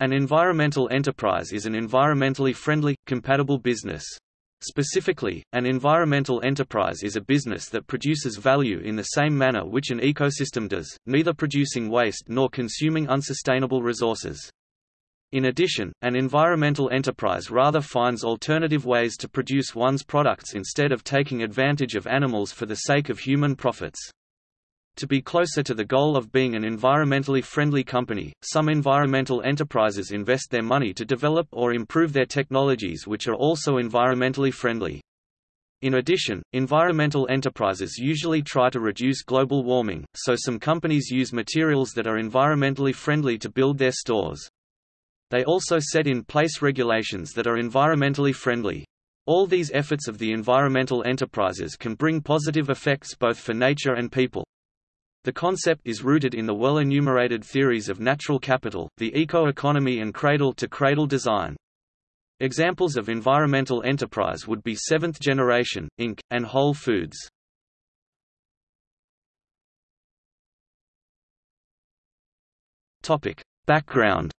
An environmental enterprise is an environmentally friendly, compatible business. Specifically, an environmental enterprise is a business that produces value in the same manner which an ecosystem does, neither producing waste nor consuming unsustainable resources. In addition, an environmental enterprise rather finds alternative ways to produce one's products instead of taking advantage of animals for the sake of human profits. To be closer to the goal of being an environmentally friendly company, some environmental enterprises invest their money to develop or improve their technologies which are also environmentally friendly. In addition, environmental enterprises usually try to reduce global warming, so some companies use materials that are environmentally friendly to build their stores. They also set in place regulations that are environmentally friendly. All these efforts of the environmental enterprises can bring positive effects both for nature and people. The concept is rooted in the well-enumerated theories of natural capital, the eco-economy and cradle-to-cradle -cradle design. Examples of environmental enterprise would be Seventh Generation, Inc., and Whole Foods. Topic. Background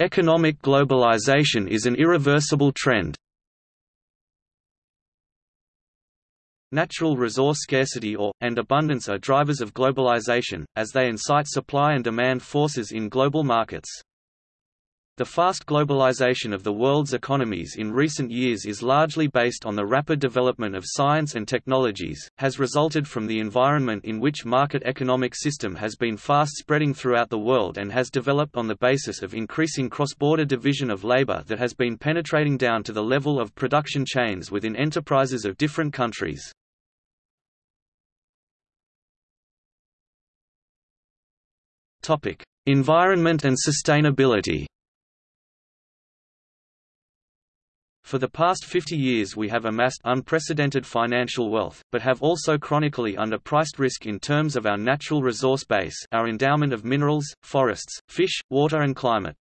Economic globalization is an irreversible trend. Natural resource scarcity or, and abundance are drivers of globalization, as they incite supply and demand forces in global markets. The fast globalization of the world's economies in recent years is largely based on the rapid development of science and technologies, has resulted from the environment in which market economic system has been fast spreading throughout the world and has developed on the basis of increasing cross-border division of labor that has been penetrating down to the level of production chains within enterprises of different countries. Environment and sustainability For the past 50 years we have amassed unprecedented financial wealth, but have also chronically underpriced risk in terms of our natural resource base our endowment of minerals, forests, fish, water and climate.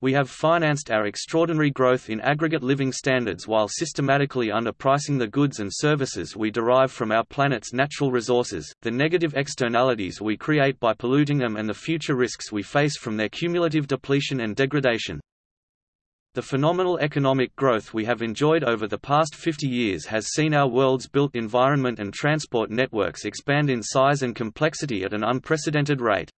We have financed our extraordinary growth in aggregate living standards while systematically underpricing the goods and services we derive from our planet's natural resources, the negative externalities we create by polluting them and the future risks we face from their cumulative depletion and degradation. The phenomenal economic growth we have enjoyed over the past 50 years has seen our world's built environment and transport networks expand in size and complexity at an unprecedented rate.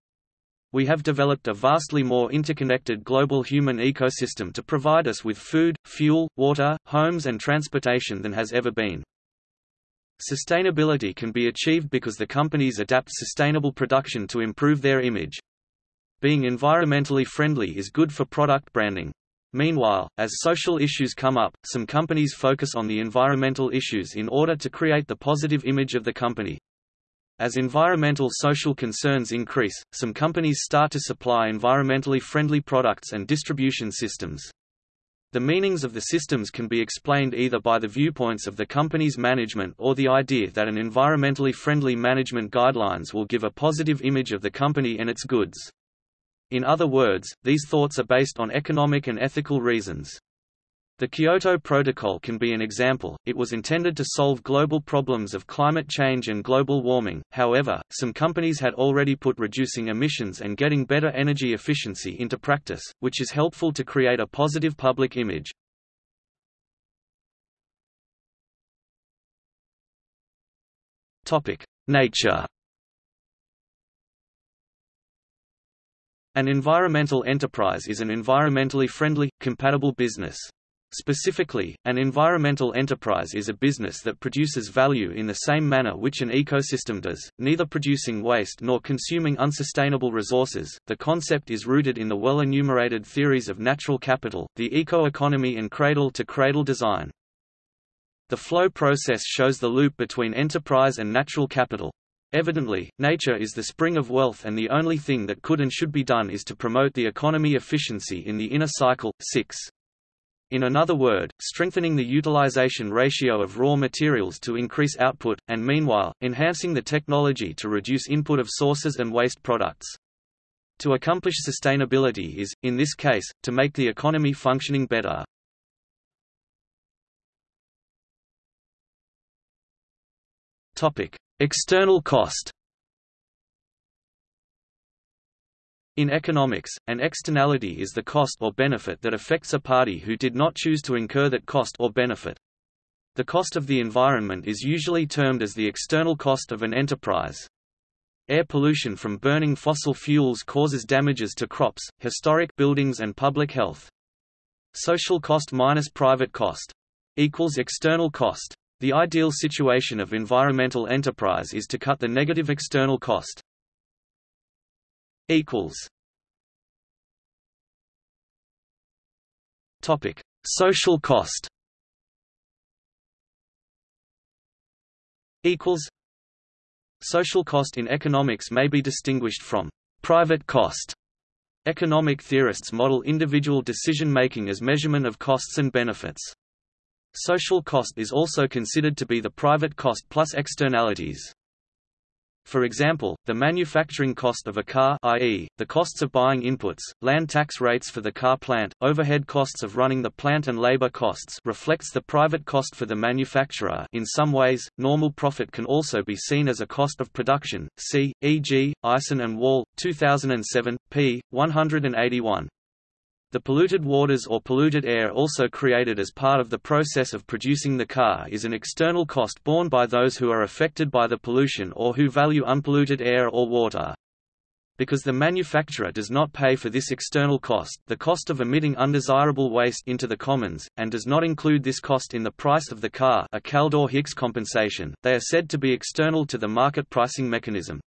We have developed a vastly more interconnected global human ecosystem to provide us with food, fuel, water, homes and transportation than has ever been. Sustainability can be achieved because the companies adapt sustainable production to improve their image. Being environmentally friendly is good for product branding. Meanwhile, as social issues come up, some companies focus on the environmental issues in order to create the positive image of the company. As environmental social concerns increase, some companies start to supply environmentally friendly products and distribution systems. The meanings of the systems can be explained either by the viewpoints of the company's management or the idea that an environmentally friendly management guidelines will give a positive image of the company and its goods. In other words, these thoughts are based on economic and ethical reasons. The Kyoto Protocol can be an example, it was intended to solve global problems of climate change and global warming, however, some companies had already put reducing emissions and getting better energy efficiency into practice, which is helpful to create a positive public image. Nature An environmental enterprise is an environmentally friendly, compatible business. Specifically, an environmental enterprise is a business that produces value in the same manner which an ecosystem does, neither producing waste nor consuming unsustainable resources. The concept is rooted in the well enumerated theories of natural capital, the eco-economy and cradle-to-cradle -cradle design. The flow process shows the loop between enterprise and natural capital. Evidently, nature is the spring of wealth and the only thing that could and should be done is to promote the economy efficiency in the inner cycle. 6. In another word, strengthening the utilization ratio of raw materials to increase output, and meanwhile, enhancing the technology to reduce input of sources and waste products. To accomplish sustainability is, in this case, to make the economy functioning better. Topic: External cost. In economics, an externality is the cost or benefit that affects a party who did not choose to incur that cost or benefit. The cost of the environment is usually termed as the external cost of an enterprise. Air pollution from burning fossil fuels causes damages to crops, historic buildings and public health. Social cost minus private cost equals external cost. The ideal situation of environmental enterprise is to cut the negative external cost. Equals. Topic: Social cost. Equals. Social cost in economics may be distinguished from private cost. Economic theorists model individual decision-making as measurement of costs and benefits. Social cost is also considered to be the private cost plus externalities. For example, the manufacturing cost of a car i.e., the costs of buying inputs, land tax rates for the car plant, overhead costs of running the plant and labor costs reflects the private cost for the manufacturer in some ways, normal profit can also be seen as a cost of production, see, e.g., Ison and Wall, 2007, p. 181. The polluted waters or polluted air also created as part of the process of producing the car is an external cost borne by those who are affected by the pollution or who value unpolluted air or water. Because the manufacturer does not pay for this external cost the cost of emitting undesirable waste into the commons, and does not include this cost in the price of the car a Kaldor-Hicks compensation, they are said to be external to the market pricing mechanism.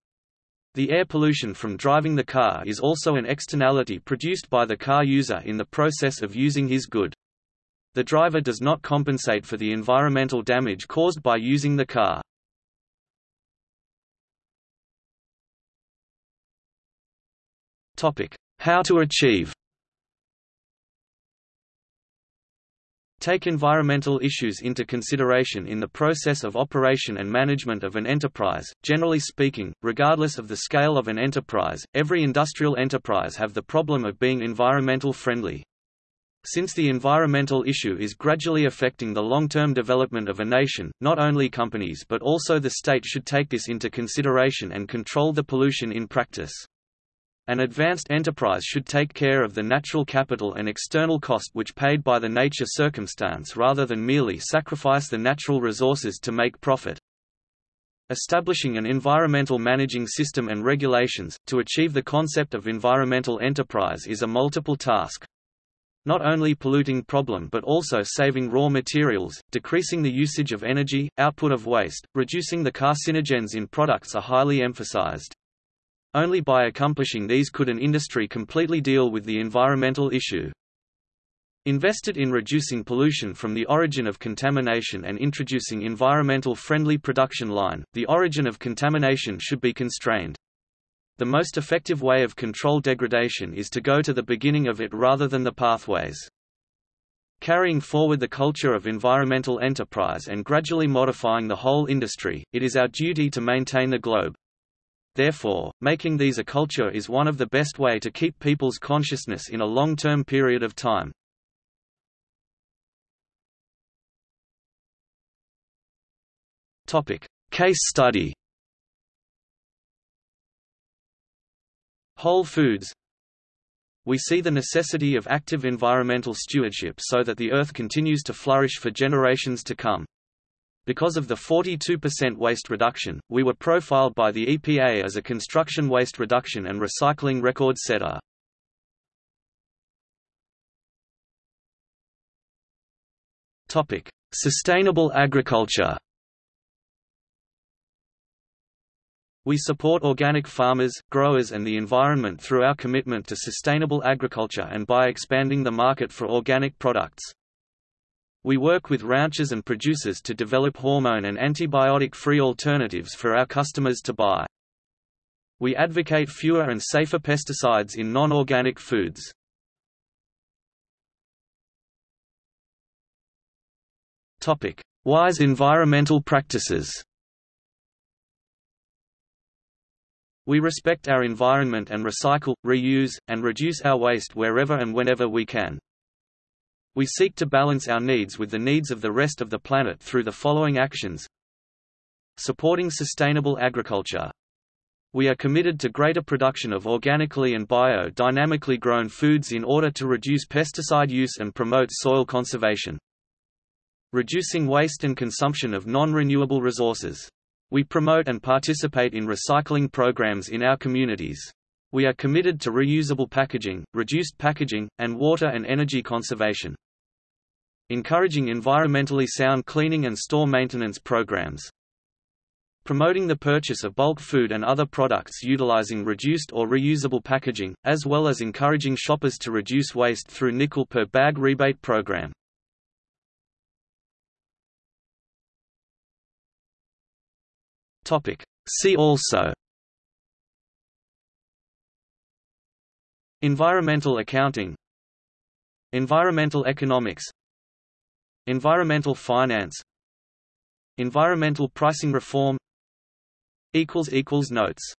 The air pollution from driving the car is also an externality produced by the car user in the process of using his good. The driver does not compensate for the environmental damage caused by using the car. How to achieve Take environmental issues into consideration in the process of operation and management of an enterprise. Generally speaking, regardless of the scale of an enterprise, every industrial enterprise have the problem of being environmental friendly. Since the environmental issue is gradually affecting the long-term development of a nation, not only companies but also the state should take this into consideration and control the pollution in practice. An advanced enterprise should take care of the natural capital and external cost which paid by the nature circumstance rather than merely sacrifice the natural resources to make profit. Establishing an environmental managing system and regulations, to achieve the concept of environmental enterprise is a multiple task. Not only polluting problem but also saving raw materials, decreasing the usage of energy, output of waste, reducing the carcinogens in products are highly emphasized. Only by accomplishing these could an industry completely deal with the environmental issue. Invested in reducing pollution from the origin of contamination and introducing environmental friendly production line, the origin of contamination should be constrained. The most effective way of control degradation is to go to the beginning of it rather than the pathways. Carrying forward the culture of environmental enterprise and gradually modifying the whole industry, it is our duty to maintain the globe. Therefore, making these a culture is one of the best way to keep people's consciousness in a long-term period of time. Case study. Whole Foods We see the necessity of active environmental stewardship so that the Earth continues to flourish for generations to come. Because of the 42% waste reduction, we were profiled by the EPA as a construction waste reduction and recycling record setter. Topic: Sustainable agriculture. We support organic farmers, growers and the environment through our commitment to sustainable agriculture and by expanding the market for organic products. We work with ranchers and producers to develop hormone and antibiotic-free alternatives for our customers to buy. We advocate fewer and safer pesticides in non-organic foods. Topic: Wise environmental practices. We respect our environment and recycle, reuse, and reduce our waste wherever and whenever we can. We seek to balance our needs with the needs of the rest of the planet through the following actions supporting sustainable agriculture. We are committed to greater production of organically and bio-dynamically grown foods in order to reduce pesticide use and promote soil conservation. Reducing waste and consumption of non-renewable resources. We promote and participate in recycling programs in our communities. We are committed to reusable packaging, reduced packaging, and water and energy conservation. Encouraging environmentally sound cleaning and store maintenance programs. Promoting the purchase of bulk food and other products utilizing reduced or reusable packaging, as well as encouraging shoppers to reduce waste through nickel per bag rebate program. See also Environmental accounting Environmental economics Environmental finance. Environmental pricing reform. Notes